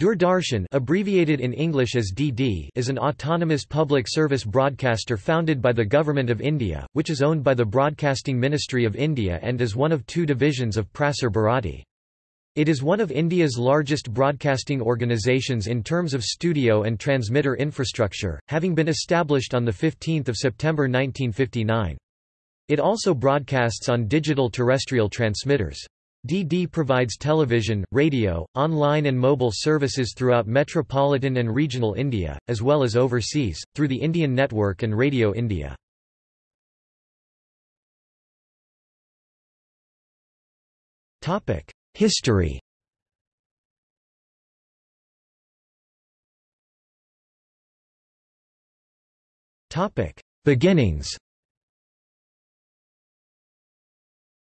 Doordarshan abbreviated in English as DD is an autonomous public service broadcaster founded by the Government of India, which is owned by the Broadcasting Ministry of India and is one of two divisions of Prasar Bharati. It is one of India's largest broadcasting organisations in terms of studio and transmitter infrastructure, having been established on 15 September 1959. It also broadcasts on digital terrestrial transmitters. DD provides television, radio, online and mobile services throughout metropolitan and regional India, as well as overseas, through the Indian Network and Radio India. History Beginnings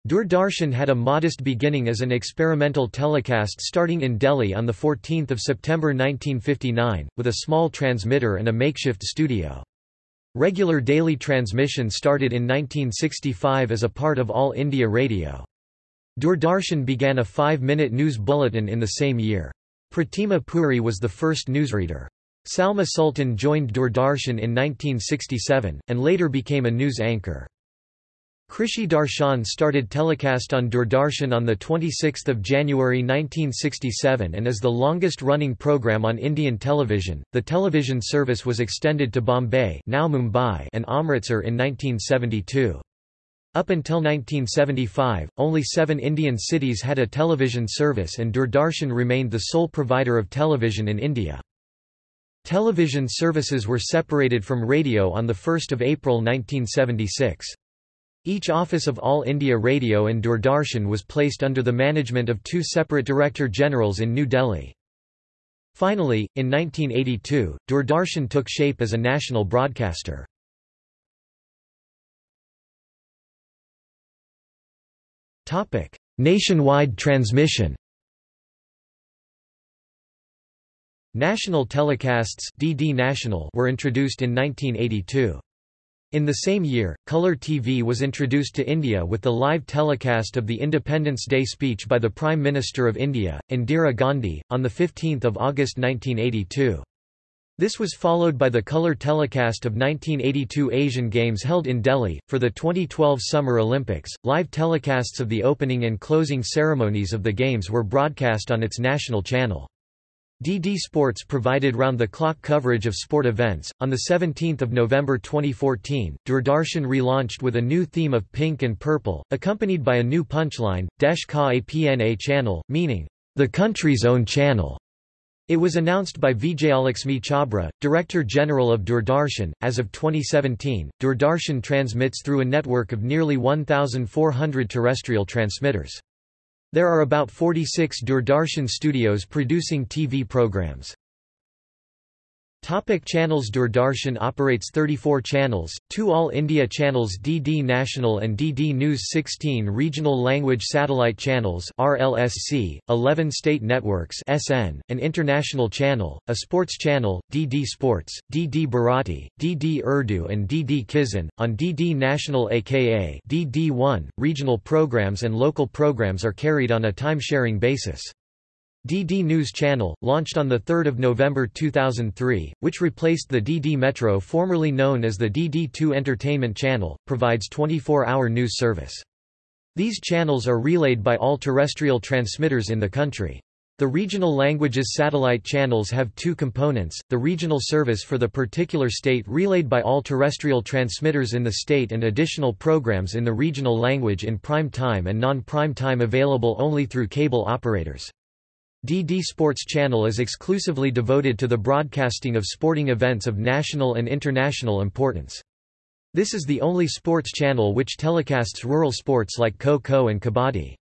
Doordarshan had a modest beginning as an experimental telecast starting in Delhi on 14 September 1959, with a small transmitter and a makeshift studio. Regular daily transmission started in 1965 as a part of All India Radio. Doordarshan began a five-minute news bulletin in the same year. Pratima Puri was the first newsreader. Salma Sultan joined Doordarshan in 1967, and later became a news anchor. Krishi Darshan started telecast on Doordarshan on 26 January 1967 and is the longest-running program on Indian television. The television service was extended to Bombay now Mumbai and Amritsar in 1972. Up until 1975, only seven Indian cities had a television service and Doordarshan remained the sole provider of television in India. Television services were separated from radio on 1 April 1976. Each office of All India Radio and Doordarshan was placed under the management of two separate Director Generals in New Delhi. Finally, in 1982, Doordarshan took shape as a national broadcaster. Nationwide transmission National telecasts DD National were introduced in 1982. In the same year, Colour TV was introduced to India with the live telecast of the Independence Day speech by the Prime Minister of India, Indira Gandhi, on 15 August 1982. This was followed by the colour telecast of 1982 Asian Games held in Delhi. For the 2012 Summer Olympics, live telecasts of the opening and closing ceremonies of the Games were broadcast on its national channel. DD Sports provided round-the-clock coverage of sport events. On 17 November 2014, Doordarshan relaunched with a new theme of pink and purple, accompanied by a new punchline, Desh Ka Apna channel, meaning, the country's own channel. It was announced by Vijayalaxmi Chhabra, Director General of Doordarshan. As of 2017, Doordarshan transmits through a network of nearly 1,400 terrestrial transmitters. There are about 46 Doordarshan studios producing TV programs. Topic channels Doordarshan operates 34 channels, two All India channels DD National and DD News 16 regional language satellite channels RLSC, 11 state networks SN, an international channel, a sports channel, DD Sports, DD Bharati, DD Urdu and DD Kisan. On DD National aka DD1, regional programs and local programs are carried on a time-sharing basis. DD News Channel, launched on 3 November 2003, which replaced the DD Metro formerly known as the DD2 Entertainment Channel, provides 24-hour news service. These channels are relayed by all terrestrial transmitters in the country. The regional languages satellite channels have two components, the regional service for the particular state relayed by all terrestrial transmitters in the state and additional programs in the regional language in prime time and non-prime time available only through cable operators. DD Sports Channel is exclusively devoted to the broadcasting of sporting events of national and international importance. This is the only sports channel which telecasts rural sports like Kho-Kho and Kabaddi.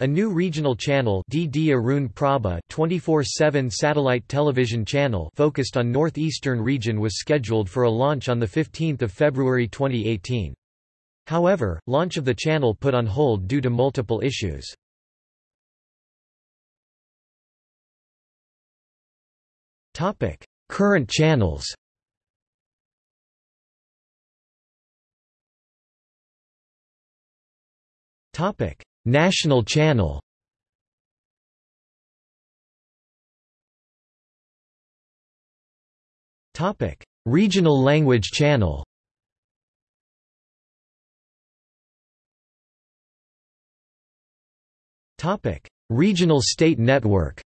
A new regional channel DD Arun Prabha 24/7 satellite television channel focused on northeastern region was scheduled for a launch on the 15th of February 2018. However, launch of the channel put on hold due to multiple issues. Topic: Current channels. Topic: National Channel. Topic: Regional language channel. Topic: Regional state network.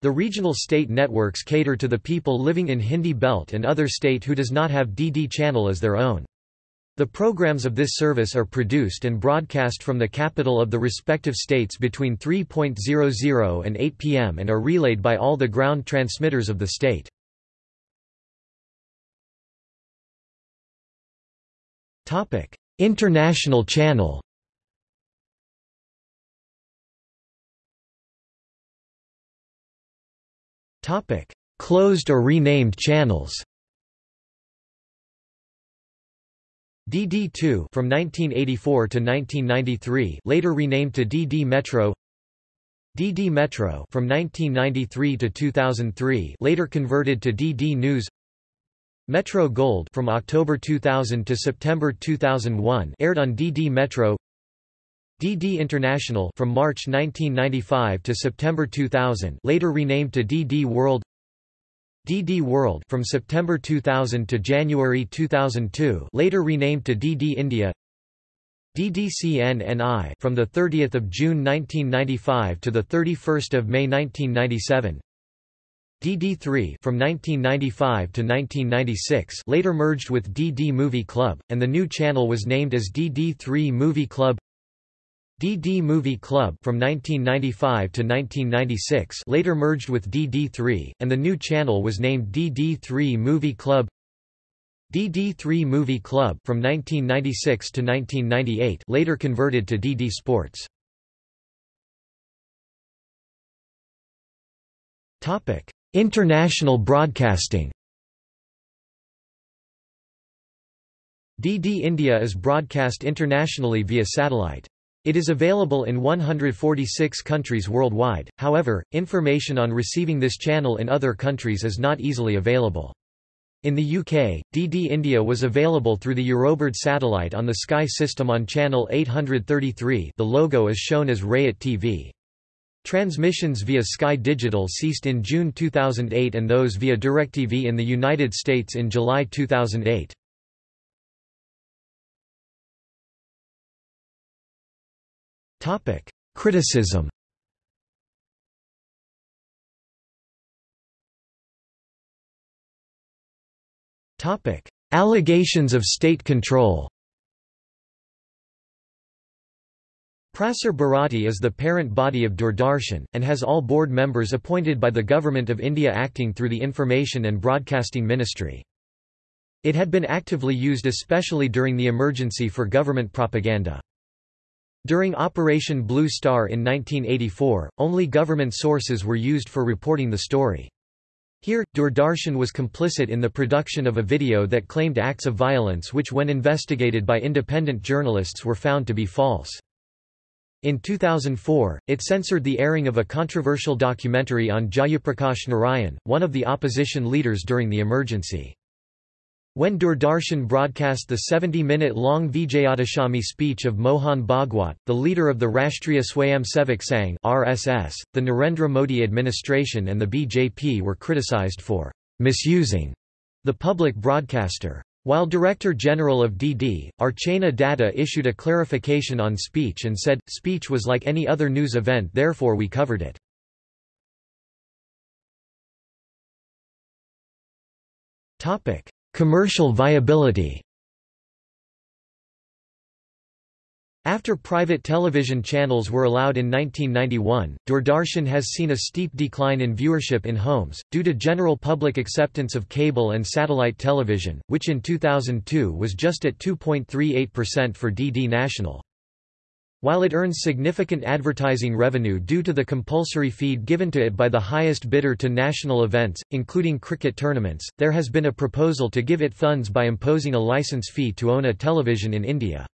The regional state networks cater to the people living in Hindi belt and other state who does not have DD channel as their own. The programs of this service are produced and broadcast from the capital of the respective states between 3.00 and 8 pm and are relayed by all the ground transmitters of the state. International channel Closed or renamed channels. DD2 from 1984 to 1993, later renamed to DD Metro. DD Metro from 1993 to 2003, later converted to DD News. Metro Gold from October 2000 to September 2001, aired on DD Metro. DD International from March 1995 to September 2000 later renamed to DD World. DD World from September 2000 to January 2002 later renamed to DD India. DDCNNI from the 30th of June 1995 to the 31st of May 1997 DD3 from 1995 to 1996 later merged with DD Movie Club and the new channel was named as DD3 Movie Club DD Movie Club from 1995 to 1996 later merged with DD3, and the new channel was named DD3 Movie Club DD3 Movie Club from 1996 to 1998 later converted to DD Sports. Topic: International broadcasting. DD India is broadcast internationally via satellite. It is available in 146 countries worldwide, however, information on receiving this channel in other countries is not easily available. In the UK, DD India was available through the Eurobird satellite on the Sky system on channel 833 the logo is shown as Rayat TV. Transmissions via Sky Digital ceased in June 2008 and those via DirecTV in the United States in July 2008. Topic: Criticism. Topic: Allegations of state control. Prasar Bharati is the parent body of Doordarshan, and has all board members appointed by the Government of India acting through the Information and Broadcasting Ministry. It had been actively used especially during the emergency for government propaganda. During Operation Blue Star in 1984, only government sources were used for reporting the story. Here, Doordarshan was complicit in the production of a video that claimed acts of violence which when investigated by independent journalists were found to be false. In 2004, it censored the airing of a controversial documentary on Jayaprakash Narayan, one of the opposition leaders during the emergency. When Doordarshan broadcast the 70-minute-long Vijayadashami speech of Mohan Bhagwat, the leader of the Rashtriya Swayamsevak Sangh (RSS), the Narendra Modi administration and the BJP were criticized for misusing the public broadcaster. While Director General of DD, Archana Datta issued a clarification on speech and said, speech was like any other news event therefore we covered it. Topic. Commercial viability After private television channels were allowed in 1991, Doordarshan has seen a steep decline in viewership in homes, due to general public acceptance of cable and satellite television, which in 2002 was just at 2.38% for DD National. While it earns significant advertising revenue due to the compulsory feed given to it by the highest bidder to national events, including cricket tournaments, there has been a proposal to give it funds by imposing a license fee to own a television in India.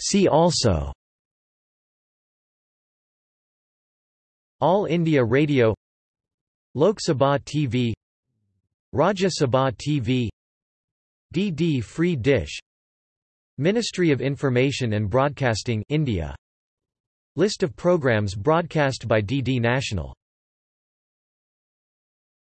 See also All India Radio Lok Sabha TV Rajya Sabha TV DD Free Dish Ministry of Information and Broadcasting India. List of programs broadcast by DD National